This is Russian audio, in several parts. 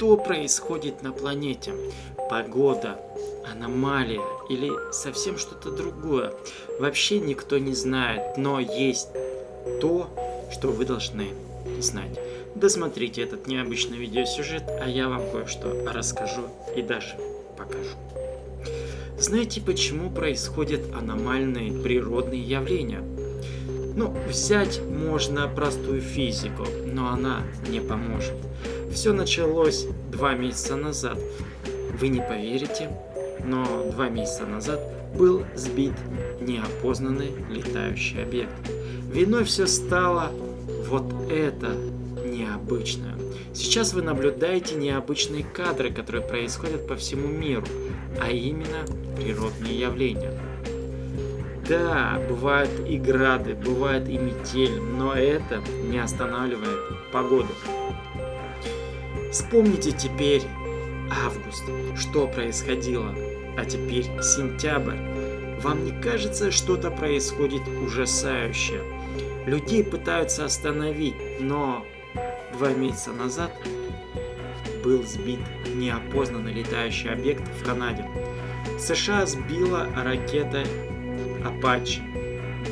Что происходит на планете? Погода, аномалия или совсем что-то другое? Вообще никто не знает, но есть то, что вы должны знать. Досмотрите этот необычный видеосюжет, а я вам кое-что расскажу и даже покажу. Знаете, почему происходят аномальные природные явления? Ну, взять можно простую физику, но она не поможет. Все началось два месяца назад. Вы не поверите, но два месяца назад был сбит неопознанный летающий объект. Виной все стало вот это необычное. Сейчас вы наблюдаете необычные кадры, которые происходят по всему миру, а именно природные явления. Да, бывают и грады, бывает и метель, но это не останавливает погоду. Вспомните теперь август, что происходило, а теперь сентябрь. Вам не кажется, что-то происходит ужасающее? Людей пытаются остановить, но два месяца назад был сбит неопознанный летающий объект в Канаде. США сбила ракета Apache.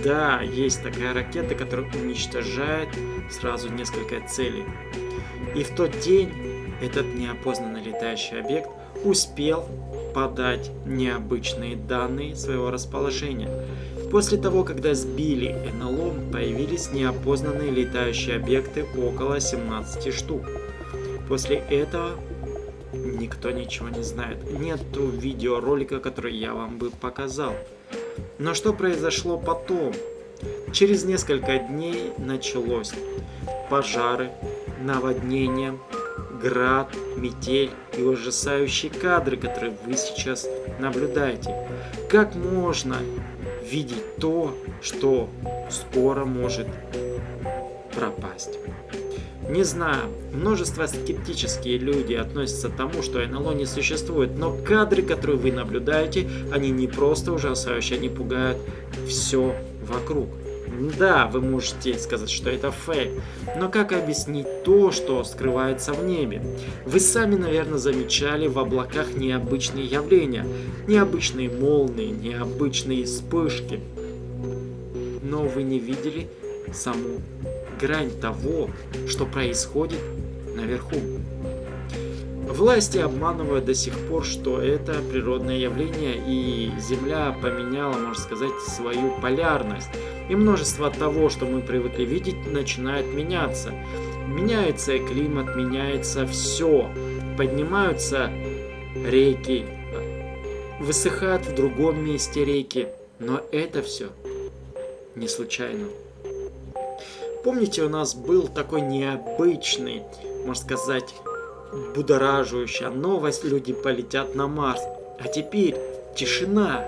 Да, есть такая ракета, которая уничтожает сразу несколько целей. И в тот день этот неопознанный летающий объект успел подать необычные данные своего расположения. После того, когда сбили НЛО, появились неопознанные летающие объекты около 17 штук. После этого никто ничего не знает. Нету видеоролика, который я вам бы показал. Но что произошло потом? Через несколько дней началось пожары, наводнения, град, метель и ужасающие кадры, которые вы сейчас наблюдаете. Как можно видеть то, что скоро может пропасть? Не знаю, множество скептические люди относятся к тому, что НЛО не существует, но кадры, которые вы наблюдаете, они не просто ужасающие, они пугают все вокруг. Да, вы можете сказать, что это фейк, но как объяснить то, что скрывается в небе? Вы сами, наверное, замечали в облаках необычные явления, необычные молнии, необычные вспышки. Но вы не видели саму грань того, что происходит наверху. Власти обманывают до сих пор, что это природное явление, и Земля поменяла, можно сказать, свою полярность. И множество того, что мы привыкли видеть, начинает меняться. Меняется климат, меняется все. Поднимаются реки, высыхают в другом месте реки. Но это все не случайно. Помните, у нас был такой необычный, можно сказать, будораживающая новость, люди полетят на Марс. А теперь тишина.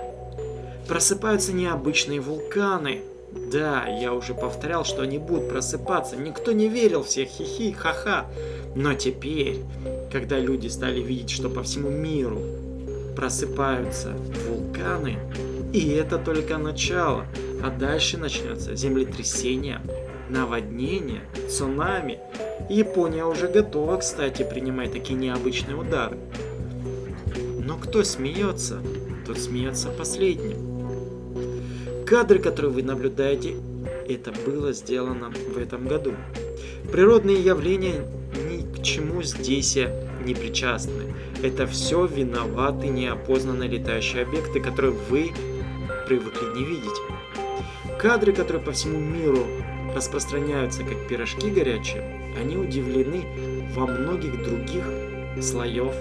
Просыпаются необычные вулканы. Да, я уже повторял, что они будут просыпаться. Никто не верил всех хихи, ха-ха. Но теперь, когда люди стали видеть, что по всему миру просыпаются вулканы, и это только начало, а дальше начнется землетрясение, наводнение, цунами. Япония уже готова, кстати, принимать такие необычные удары. Но кто смеется, тот смеется последним. Кадры, которые вы наблюдаете, это было сделано в этом году. Природные явления ни к чему здесь не причастны. Это все виноваты неопознанные летающие объекты, которые вы привыкли не видеть. Кадры, которые по всему миру распространяются как пирожки горячие, они удивлены во многих других слоев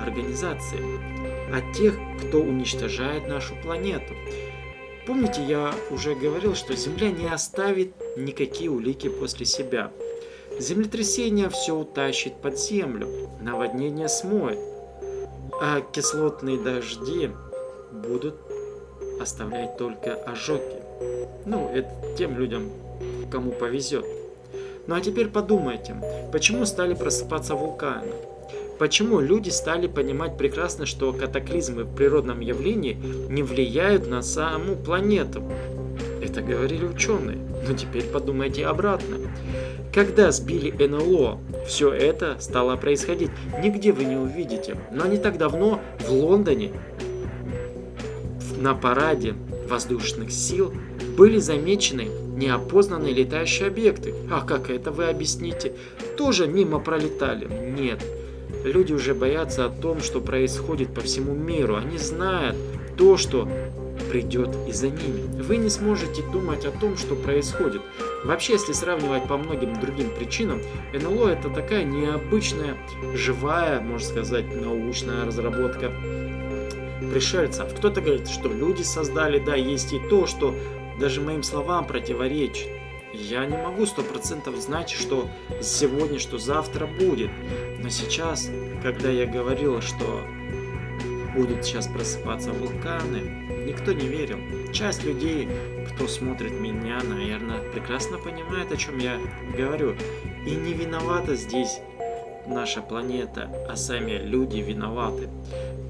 организации, от тех, кто уничтожает нашу планету. Помните, я уже говорил, что Земля не оставит никакие улики после себя. Землетрясение все утащит под землю, наводнение смоет, а кислотные дожди будут оставлять только ожоги. Ну, это тем людям, кому повезет. Ну а теперь подумайте, почему стали просыпаться вулканы? Почему люди стали понимать прекрасно, что катаклизмы в природном явлении не влияют на саму планету? Это говорили ученые, но теперь подумайте обратно. Когда сбили НЛО, все это стало происходить. Нигде вы не увидите. Но не так давно в Лондоне на параде воздушных сил были замечены неопознанные летающие объекты. А как это вы объясните? Тоже мимо пролетали? Нет. Люди уже боятся о том, что происходит по всему миру. Они знают то, что придет и за ними. Вы не сможете думать о том, что происходит. Вообще, если сравнивать по многим другим причинам, НЛО это такая необычная, живая, можно сказать, научная разработка пришельцев. Кто-то говорит, что люди создали, да, есть и то, что даже моим словам противоречит. Я не могу сто процентов знать, что сегодня, что завтра будет. Но сейчас, когда я говорил, что будут сейчас просыпаться вулканы, никто не верил. Часть людей, кто смотрит меня, наверное, прекрасно понимает, о чем я говорю. И не виновата здесь наша планета, а сами люди виноваты.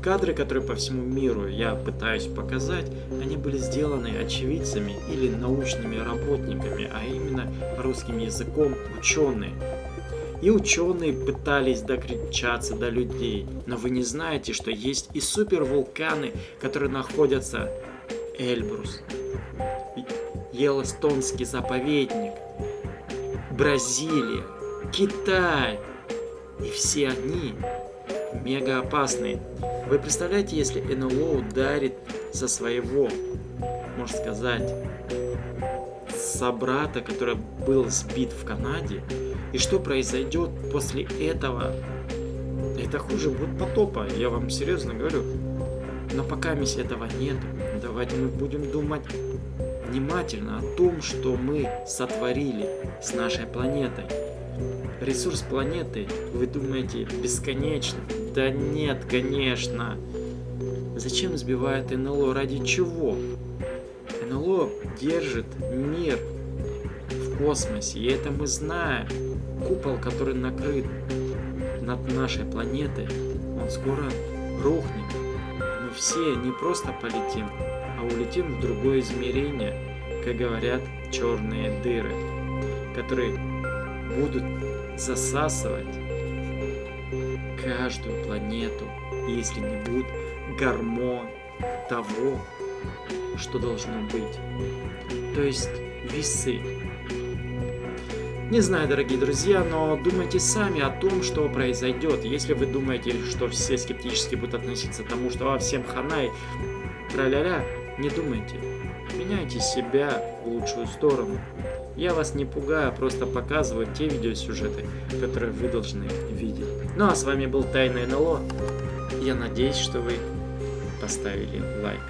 Кадры, которые по всему миру я пытаюсь показать, они были сделаны очевидцами или научными работниками, а именно русским языком ученые. И ученые пытались докричаться до людей, но вы не знаете, что есть и супервулканы, которые находятся Эльбрус, Йеллоустонский заповедник, Бразилия, Китай. И все они мега опасные. Вы представляете, если НЛО ударит со своего, можно сказать, собрата, который был сбит в Канаде, и что произойдет после этого? Это хуже будет потопа, я вам серьезно говорю. Но пока мисс этого нет, давайте мы будем думать внимательно о том, что мы сотворили с нашей планетой. Ресурс планеты, вы думаете, бесконечный? Да нет, конечно. Зачем сбивает НЛО? Ради чего? НЛО держит мир в космосе, и это мы знаем. Купол, который накрыт над нашей планетой, он скоро рухнет. Мы все не просто полетим, а улетим в другое измерение, как говорят черные дыры, которые будут засасывать каждую планету, если не будет гормон того, что должно быть. То есть весы. Не знаю, дорогие друзья, но думайте сами о том, что произойдет. Если вы думаете, что все скептически будут относиться к тому, что во всем ханай, тра-ля-ля, не думайте. Меняйте себя в лучшую сторону. Я вас не пугаю, просто показываю те видеосюжеты, которые вы должны видеть. Ну а с вами был Тайный НЛО. Я надеюсь, что вы поставили лайк.